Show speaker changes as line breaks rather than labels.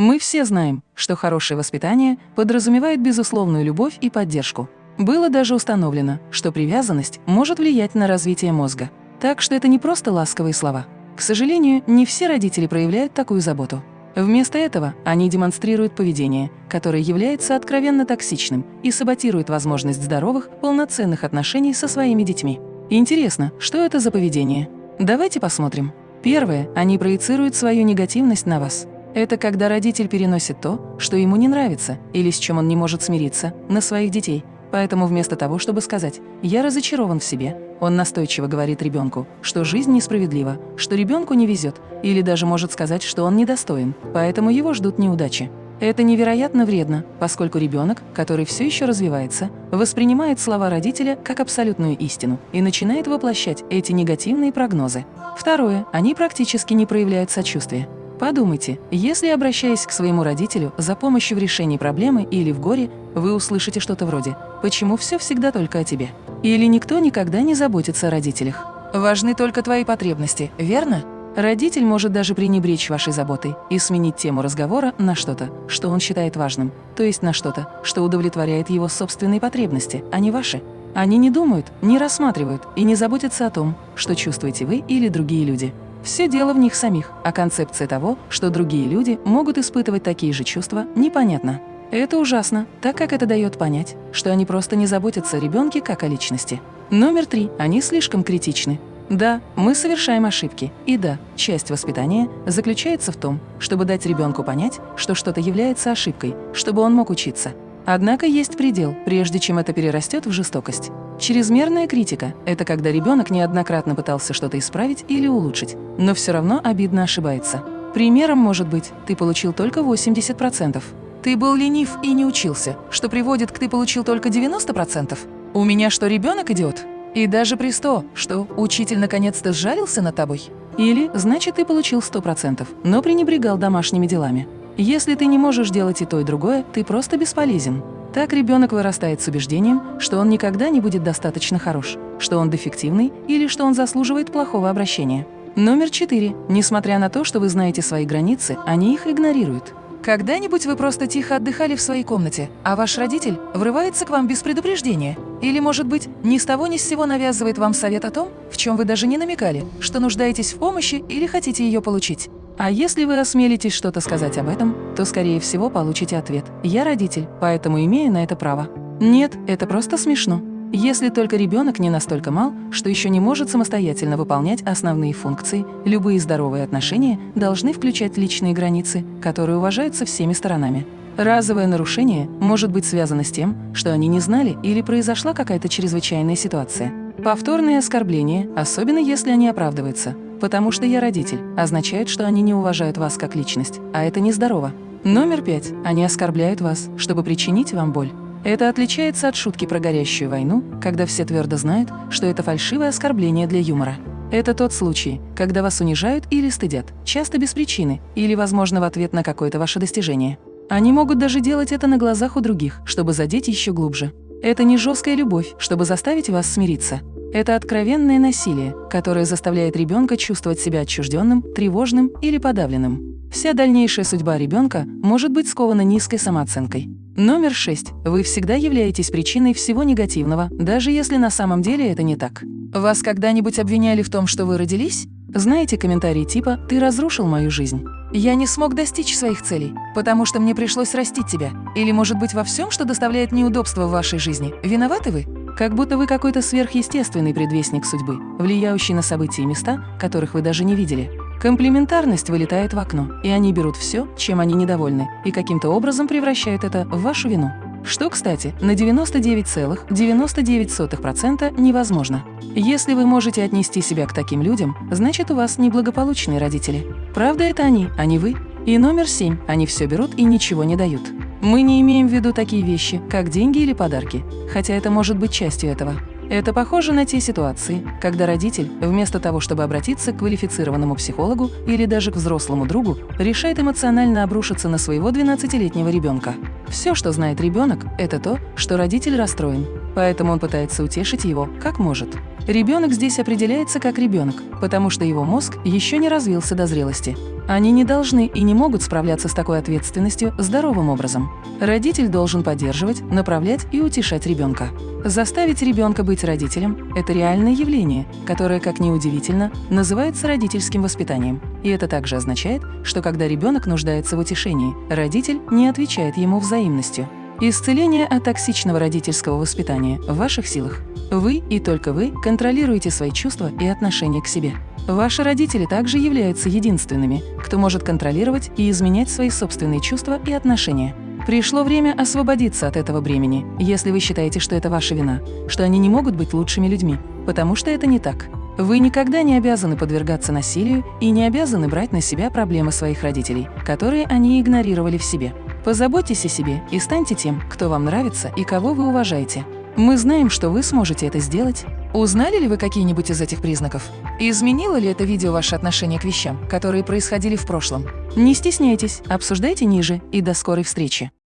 Мы все знаем, что хорошее воспитание подразумевает безусловную любовь и поддержку. Было даже установлено, что привязанность может влиять на развитие мозга. Так что это не просто ласковые слова. К сожалению, не все родители проявляют такую заботу. Вместо этого они демонстрируют поведение, которое является откровенно токсичным и саботирует возможность здоровых, полноценных отношений со своими детьми. Интересно, что это за поведение? Давайте посмотрим. Первое, они проецируют свою негативность на вас. Это когда родитель переносит то, что ему не нравится или с чем он не может смириться, на своих детей. Поэтому вместо того, чтобы сказать «я разочарован в себе», он настойчиво говорит ребенку, что жизнь несправедлива, что ребенку не везет, или даже может сказать, что он недостоин, поэтому его ждут неудачи. Это невероятно вредно, поскольку ребенок, который все еще развивается, воспринимает слова родителя как абсолютную истину и начинает воплощать эти негативные прогнозы. Второе. Они практически не проявляют сочувствия. Подумайте, если, обращаясь к своему родителю за помощью в решении проблемы или в горе, вы услышите что-то вроде «Почему все всегда только о тебе?» Или «Никто никогда не заботится о родителях». Важны только твои потребности, верно? Родитель может даже пренебречь вашей заботой и сменить тему разговора на что-то, что он считает важным, то есть на что-то, что удовлетворяет его собственные потребности, а не ваши. Они не думают, не рассматривают и не заботятся о том, что чувствуете вы или другие люди. Все дело в них самих, а концепция того, что другие люди могут испытывать такие же чувства, непонятна. Это ужасно, так как это дает понять, что они просто не заботятся о ребенке как о личности. Номер три. Они слишком критичны. Да, мы совершаем ошибки. И да, часть воспитания заключается в том, чтобы дать ребенку понять, что что-то является ошибкой, чтобы он мог учиться. Однако есть предел, прежде чем это перерастет в жестокость. Чрезмерная критика – это когда ребенок неоднократно пытался что-то исправить или улучшить, но все равно обидно ошибается. Примером может быть «ты получил только 80%», «ты был ленив и не учился», что приводит к «ты получил только 90%», «у меня что, ребенок идиот?» И даже при 100, что учитель наконец-то сжалился над тобой. Или, значит, ты получил 100%, но пренебрегал домашними делами. Если ты не можешь делать и то, и другое, ты просто бесполезен. Так ребенок вырастает с убеждением, что он никогда не будет достаточно хорош, что он дефективный или что он заслуживает плохого обращения. Номер четыре. Несмотря на то, что вы знаете свои границы, они их игнорируют. Когда-нибудь вы просто тихо отдыхали в своей комнате, а ваш родитель врывается к вам без предупреждения? Или, может быть, ни с того ни с сего навязывает вам совет о том, в чем вы даже не намекали, что нуждаетесь в помощи или хотите ее получить? А если вы осмелитесь что-то сказать об этом, то, скорее всего, получите ответ «Я родитель, поэтому имею на это право». Нет, это просто смешно. Если только ребенок не настолько мал, что еще не может самостоятельно выполнять основные функции, любые здоровые отношения должны включать личные границы, которые уважаются всеми сторонами. Разовое нарушение может быть связано с тем, что они не знали или произошла какая-то чрезвычайная ситуация. Повторные оскорбления, особенно если они оправдываются, потому что я родитель, означает, что они не уважают вас как личность, а это нездорово. Номер пять. Они оскорбляют вас, чтобы причинить вам боль. Это отличается от шутки про горящую войну, когда все твердо знают, что это фальшивое оскорбление для юмора. Это тот случай, когда вас унижают или стыдят, часто без причины, или, возможно, в ответ на какое-то ваше достижение. Они могут даже делать это на глазах у других, чтобы задеть еще глубже. Это не жесткая любовь, чтобы заставить вас смириться. Это откровенное насилие, которое заставляет ребенка чувствовать себя отчужденным, тревожным или подавленным. Вся дальнейшая судьба ребенка может быть скована низкой самооценкой. Номер шесть. Вы всегда являетесь причиной всего негативного, даже если на самом деле это не так. Вас когда-нибудь обвиняли в том, что вы родились? Знаете комментарии типа «ты разрушил мою жизнь», «я не смог достичь своих целей, потому что мне пришлось растить тебя», или, может быть, во всем, что доставляет неудобства в вашей жизни, виноваты вы? Как будто вы какой-то сверхъестественный предвестник судьбы, влияющий на события и места, которых вы даже не видели. Комплементарность вылетает в окно, и они берут все, чем они недовольны, и каким-то образом превращают это в вашу вину. Что, кстати, на 99,99% ,99 невозможно. Если вы можете отнести себя к таким людям, значит, у вас неблагополучные родители. Правда, это они, а не вы. И номер семь. Они все берут и ничего не дают. Мы не имеем в виду такие вещи, как деньги или подарки, хотя это может быть частью этого. Это похоже на те ситуации, когда родитель, вместо того, чтобы обратиться к квалифицированному психологу или даже к взрослому другу, решает эмоционально обрушиться на своего 12-летнего ребенка. Все, что знает ребенок, это то, что родитель расстроен, поэтому он пытается утешить его, как может. Ребенок здесь определяется как ребенок, потому что его мозг еще не развился до зрелости. Они не должны и не могут справляться с такой ответственностью здоровым образом. Родитель должен поддерживать, направлять и утешать ребенка. Заставить ребенка быть родителем – это реальное явление, которое, как ни удивительно, называется родительским воспитанием. И это также означает, что когда ребенок нуждается в утешении, родитель не отвечает ему взаимностью. Исцеление от токсичного родительского воспитания в ваших силах. Вы и только вы контролируете свои чувства и отношения к себе. Ваши родители также являются единственными, кто может контролировать и изменять свои собственные чувства и отношения. Пришло время освободиться от этого бремени, если вы считаете, что это ваша вина, что они не могут быть лучшими людьми, потому что это не так. Вы никогда не обязаны подвергаться насилию и не обязаны брать на себя проблемы своих родителей, которые они игнорировали в себе. Позаботьтесь о себе и станьте тем, кто вам нравится и кого вы уважаете. Мы знаем, что вы сможете это сделать. Узнали ли вы какие-нибудь из этих признаков? Изменило ли это видео ваше отношение к вещам, которые происходили в прошлом? Не стесняйтесь, обсуждайте ниже и до скорой встречи.